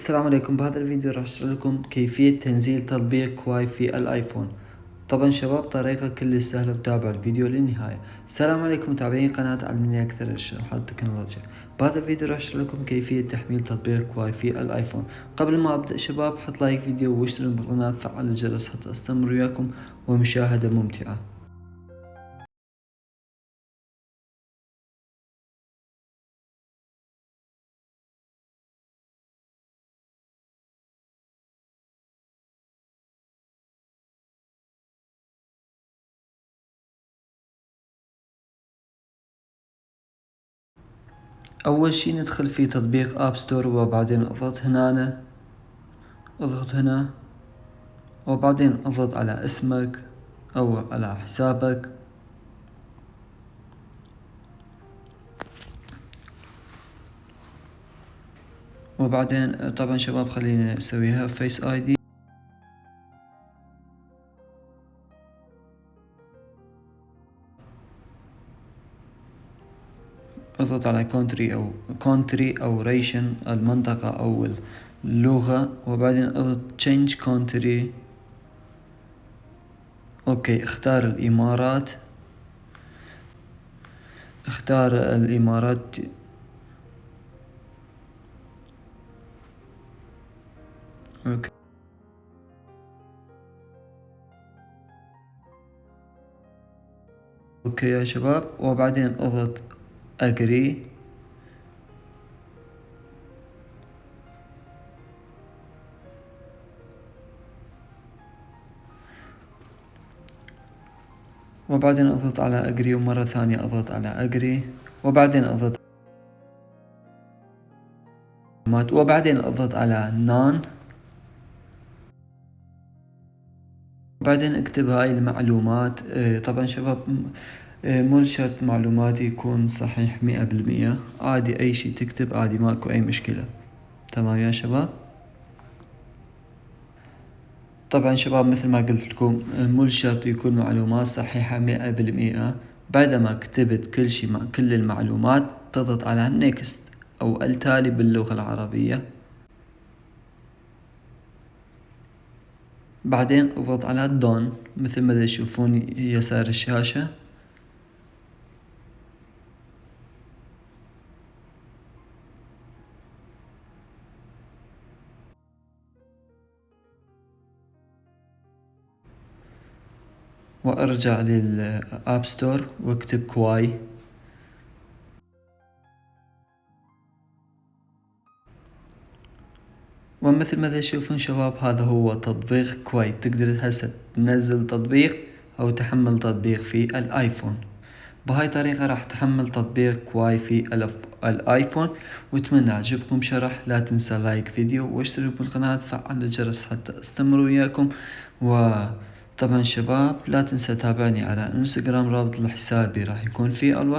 السلام عليكم. بهذا الفيديو راح أشرح لكم كيفية تنزيل تطبيق كواي في الآيفون. طبعا شباب طريقة كل سهلة وتابعوا الفيديو للنهاية. السلام عليكم. متابعين قناة علمني أكثر الشروحات التكنولوجيا بهذا الفيديو راح أشرح لكم كيفية تحميل تطبيق كواي في الآيفون. قبل ما أبدأ شباب حط like فيديو واشترك بالقناة فعل الجرس حتى أستمر وياكم. ومشاهدة ممتعة. أول شي ندخل في تطبيق App Store وبعدين أضغط هنا أضغط هنا. وبعدين أضغط على اسمك أو على حسابك. وبعدين طبعا شباب خلينا نسويها Face ID اضغط على country أو country أو region المنطقة أو اللغة. وبعدين أضغط change country okay اختار الإمارات. اختار الإمارات. okay. أوكي يا شباب. وبعدين أضغط agree وبعدين أضغط على agree ومرة ثانية أضغط على agree وبعدين أضغط وبعدين أضغط على none وبعدين اكتب هاي المعلومات. آه، طبعا شباب مو شرط معلوماتي يكون صحيح مئة بالمئة. عادي أي شي تكتب عادي ماكو أي مشكلة. تمام يا شباب؟ طبعا شباب مثل ما قلت لكم مو شرط يكون معلومات صحيحة مئة بالمئة. بعدما كتبت كل شي مع كل المعلومات تضغط على next أو التالي باللغة العربية. بعدين اضغط على done مثل ما تشوفون يسار الشاشة. وأرجع لل App Store وأكتب كواي. ومثل ما تشوفون شباب هذا هو تطبيق كواي. تقدر هسه تنزل تطبيق أو تحمل تطبيق في الآيفون. بهاي الطريقة راح تحمل تطبيق كواي في الآيفون. وأتمنى عجبكم شرح. لا تنسى like فيديو واشترك بالقناة فعل الجرس حتى أستمر وياكم. وطبعا شباب لا تنسى تابعني على إنستغرام رابط لحسابي راح يكون في الوصف.